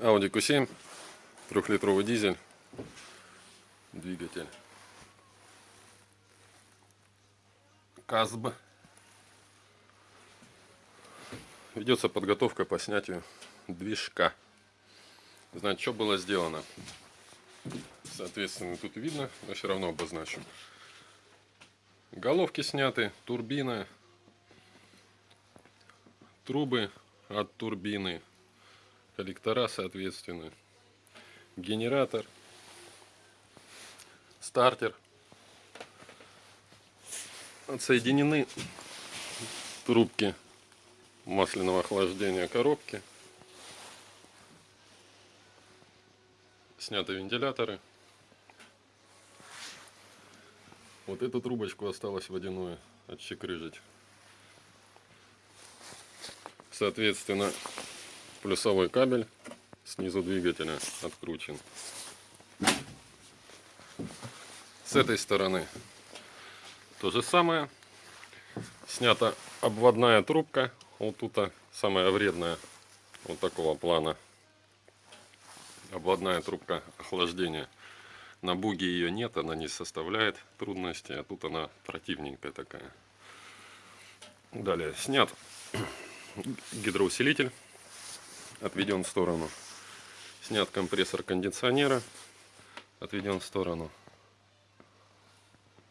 Audi Q7, трехлитровый дизель, двигатель. КАЗБ. Ведется подготовка по снятию движка. Значит, что было сделано? Соответственно, тут видно, но все равно обозначу. Головки сняты, турбина, трубы от турбины, коллектора соответственно, генератор, стартер. Отсоединены трубки масляного охлаждения коробки. Сняты вентиляторы. Вот эту трубочку осталось водяную отщекрыжить. Соответственно, плюсовой кабель снизу двигателя откручен. С этой стороны то же самое. Снята обводная трубка. Вот тут самая вредная. Вот такого плана. Обводная трубка охлаждения. На буге ее нет, она не составляет трудности, а тут она противненькая такая. Далее снят гидроусилитель, отведен в сторону. Снят компрессор кондиционера, отведен в сторону.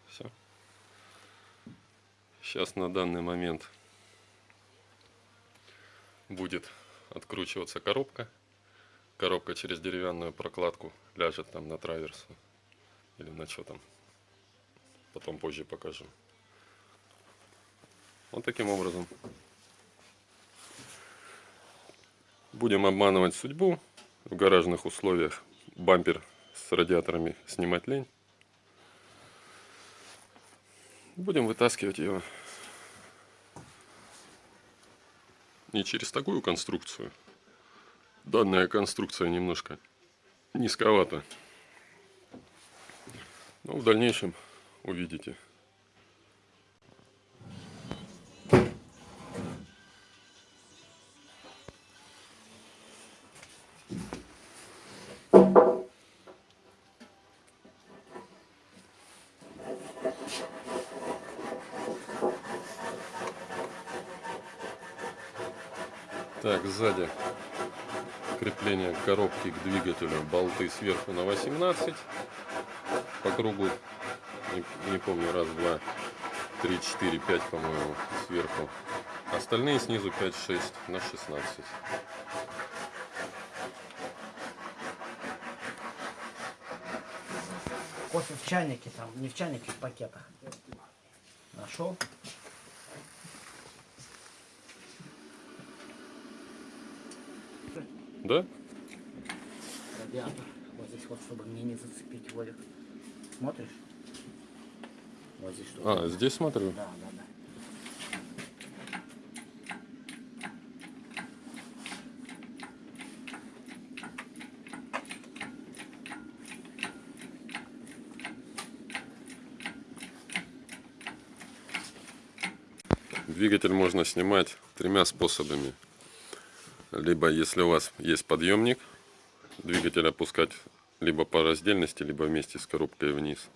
Все. Сейчас на данный момент будет откручиваться коробка. Коробка через деревянную прокладку ляжет там на траверсу или на что там. Потом позже покажу. Вот таким образом. Будем обманывать судьбу. В гаражных условиях бампер с радиаторами снимать лень. Будем вытаскивать его не через такую конструкцию. Данная конструкция немножко низковата. Но в дальнейшем увидите. Так, сзади крепление коробки к двигателю, болты сверху на 18, по кругу, не, не помню, раз, два, три, четыре, пять, по-моему, сверху. Остальные снизу 5-6 на 16. Кофе в чайнике, там, не в чайнике, в пакетах. Нашел? Да? Радиатор. Вот здесь вот, чтобы мне не зацепить Вовик. Смотришь? Вот здесь что? А, здесь смотрю. Да, да, да. Двигатель можно снимать тремя способами. Либо, если у вас есть подъемник, двигатель опускать либо по раздельности, либо вместе с коробкой вниз.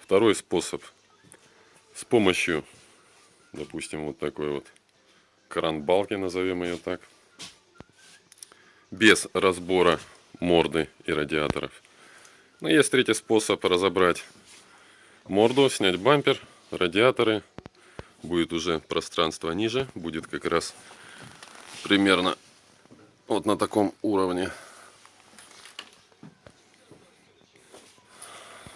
Второй способ с помощью, допустим, вот такой вот кран-балки, назовем ее так, без разбора морды и радиаторов. Но есть третий способ разобрать морду, снять бампер, радиаторы. Будет уже пространство ниже, будет как раз примерно вот на таком уровне.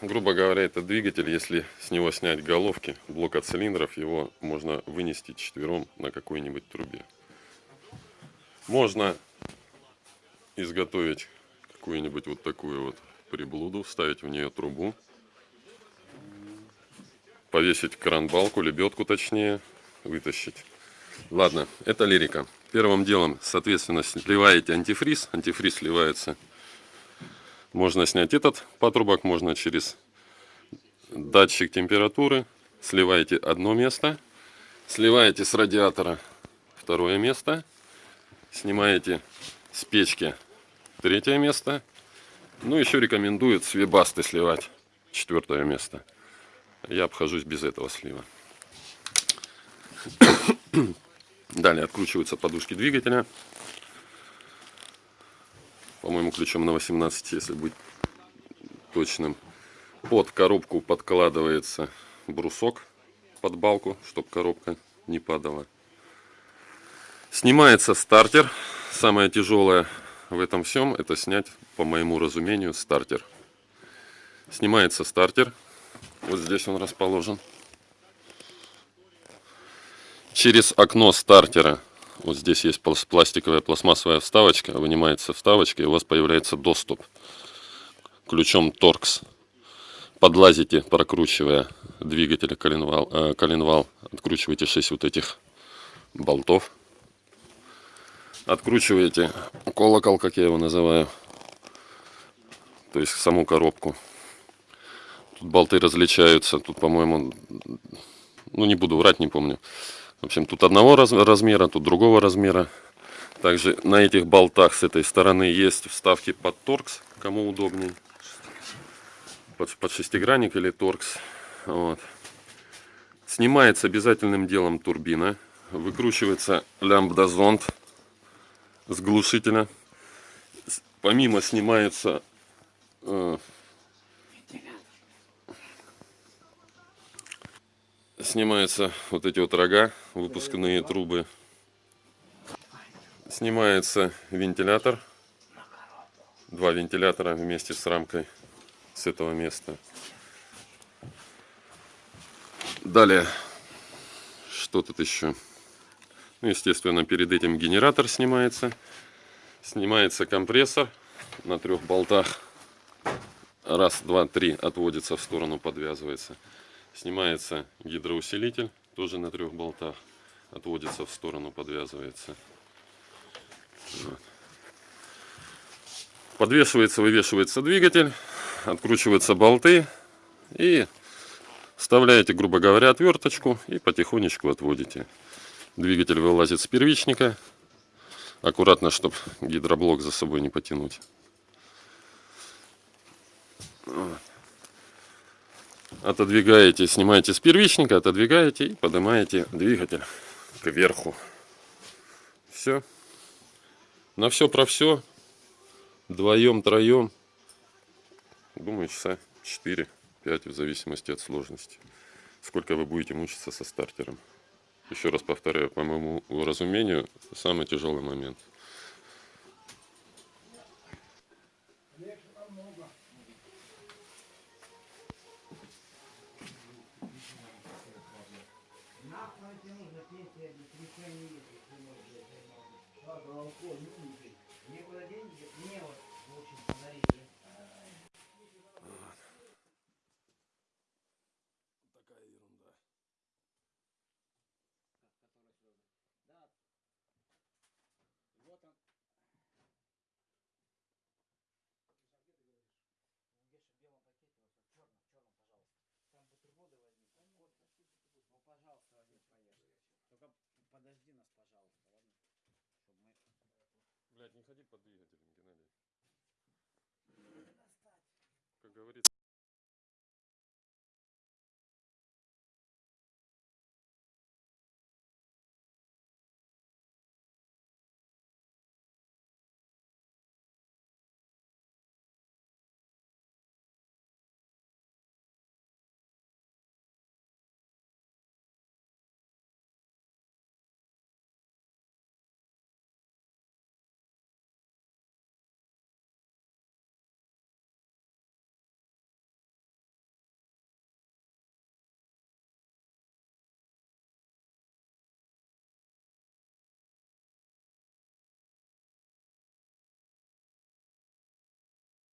Грубо говоря, это двигатель, если с него снять головки, блок от цилиндров, его можно вынести четвером на какой-нибудь трубе. Можно изготовить какую-нибудь вот такую вот приблуду, вставить в нее трубу, повесить кран-балку, лебедку точнее, вытащить. Ладно, это лирика. Первым делом, соответственно, сливаете антифриз. Антифриз сливается. Можно снять этот патрубок, можно через датчик температуры. Сливаете одно место. Сливаете с радиатора второе место. Снимаете с печки Третье место. Ну, еще рекомендуют с сливать. Четвертое место. Я обхожусь без этого слива. Далее откручиваются подушки двигателя. По-моему, ключом на 18, если быть точным. Под коробку подкладывается брусок под балку, чтобы коробка не падала. Снимается стартер. Самое тяжелое в этом всем это снять, по моему разумению, стартер. Снимается стартер. Вот здесь он расположен. Через окно стартера, вот здесь есть пла- пластиковая пластмассовая вставочка, вынимается вставочка и у вас появляется доступ ключом торкс. Подлазите, прокручивая двигатель коленвал, э, коленвал, откручиваете 6 вот этих болтов. Откручиваете колокол, как я его называю, то есть саму коробку. Тут болты различаются, тут, по-моему, ну не буду врать, не помню. В общем, тут одного раз- размера, тут другого размера. Также на этих болтах с этой стороны есть вставки под торкс, кому удобней. Под, под шестигранник или торкс. Вот. Снимается обязательным делом турбина. Выкручивается лямбда-зонд с глушителя. Помимо снимаются э, снимаются вот эти вот рога, выпускные трубы. Снимается вентилятор. Два вентилятора вместе с рамкой с этого места. Далее, что тут еще? Ну, естественно, перед этим генератор снимается. Снимается компрессор на трех болтах. Раз, два, три отводится в сторону, подвязывается. Снимается гидроусилитель, тоже на трех болтах. Отводится в сторону, подвязывается. Вот. Подвешивается, вывешивается двигатель, откручиваются болты и вставляете, грубо говоря, отверточку и потихонечку отводите. Двигатель вылазит с первичника. Аккуратно, чтобы гидроблок за собой не потянуть. Вот. Отодвигаете, снимаете с первичника, отодвигаете и поднимаете двигатель кверху. Все. На все про все. Вдвоем, троем. Думаю, часа 4-5 в зависимости от сложности. Сколько вы будете мучиться со стартером. Еще раз повторяю, по моему разумению, самый тяжелый момент. 今天你穿衣服什么颜色？那个过冬的。Только подожди нас, пожалуйста, ладно? Чтобы мы... Блять, не ходи под двигателем, Геннадий. Как говорится.